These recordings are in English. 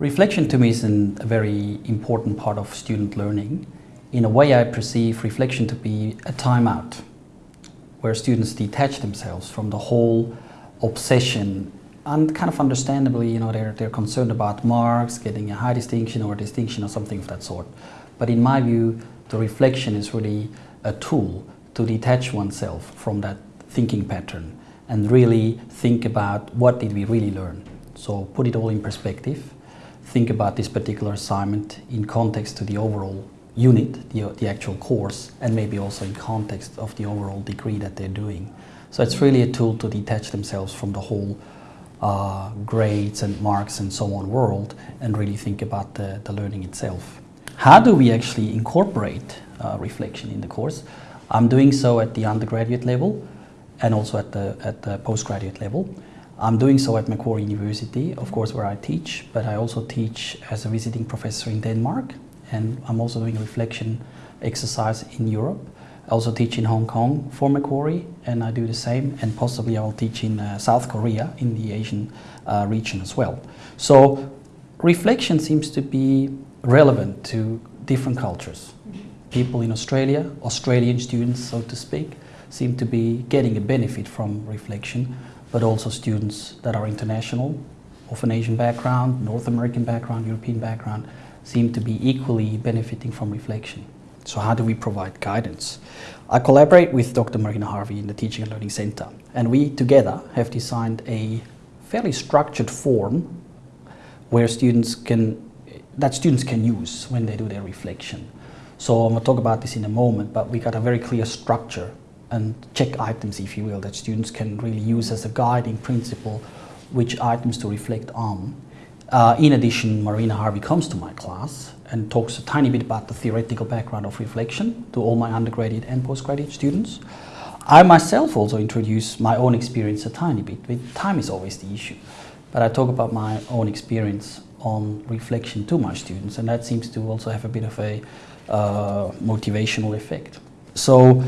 Reflection to me is an, a very important part of student learning. In a way I perceive reflection to be a timeout where students detach themselves from the whole obsession and kind of understandably, you know, they're, they're concerned about marks, getting a high distinction or a distinction or something of that sort. But in my view, the reflection is really a tool to detach oneself from that thinking pattern and really think about what did we really learn. So put it all in perspective, think about this particular assignment in context to the overall unit, the, the actual course, and maybe also in context of the overall degree that they're doing. So it's really a tool to detach themselves from the whole uh, grades and marks and so on world and really think about the, the learning itself. How do we actually incorporate uh, reflection in the course? I'm doing so at the undergraduate level and also at the, at the postgraduate level. I'm doing so at Macquarie University, of course, where I teach, but I also teach as a visiting professor in Denmark, and I'm also doing a reflection exercise in Europe. I also teach in Hong Kong for Macquarie, and I do the same, and possibly I will teach in uh, South Korea, in the Asian uh, region as well. So reflection seems to be relevant to different cultures. People in Australia, Australian students, so to speak, seem to be getting a benefit from reflection, but also students that are international, of an Asian background, North American background, European background, seem to be equally benefiting from reflection. So how do we provide guidance? I collaborate with Dr. Marina Harvey in the Teaching and Learning Center, and we together have designed a fairly structured form where students can, that students can use when they do their reflection. So I'm going to talk about this in a moment, but we got a very clear structure and check items, if you will, that students can really use as a guiding principle which items to reflect on. Uh, in addition, Marina Harvey comes to my class and talks a tiny bit about the theoretical background of reflection to all my undergraduate and postgraduate students. I myself also introduce my own experience a tiny bit. but Time is always the issue. But I talk about my own experience on reflection to my students and that seems to also have a bit of a uh, motivational effect. So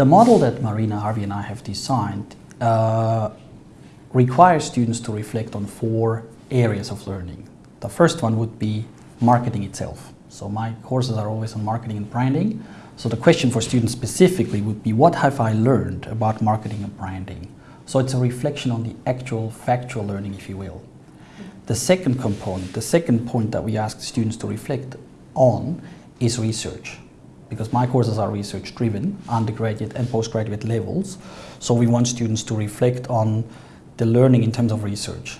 the model that Marina Harvey and I have designed uh, requires students to reflect on four areas of learning. The first one would be marketing itself. So my courses are always on marketing and branding. So the question for students specifically would be, what have I learned about marketing and branding? So it's a reflection on the actual factual learning, if you will. The second component, the second point that we ask students to reflect on is research. Because my courses are research driven, undergraduate and postgraduate levels. So we want students to reflect on the learning in terms of research.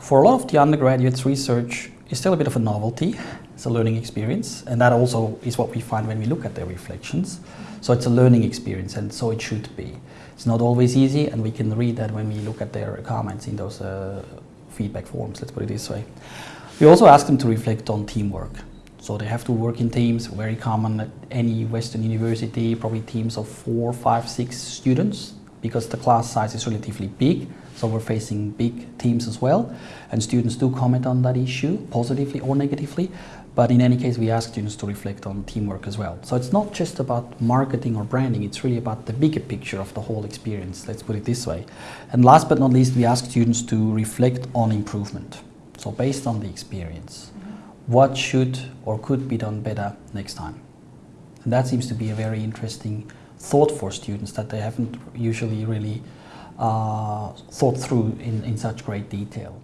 For a lot of the undergraduates, research is still a bit of a novelty. It's a learning experience, and that also is what we find when we look at their reflections. So it's a learning experience, and so it should be. It's not always easy, and we can read that when we look at their comments in those uh, feedback forms, let's put it this way. We also ask them to reflect on teamwork. So they have to work in teams, very common at any Western university, probably teams of four, five, six students, because the class size is relatively big. So we're facing big teams as well. And students do comment on that issue, positively or negatively. But in any case, we ask students to reflect on teamwork as well. So it's not just about marketing or branding, it's really about the bigger picture of the whole experience, let's put it this way. And last but not least, we ask students to reflect on improvement. So based on the experience, what should or could be done better next time? And that seems to be a very interesting thought for students that they haven't usually really uh, thought through in, in such great detail.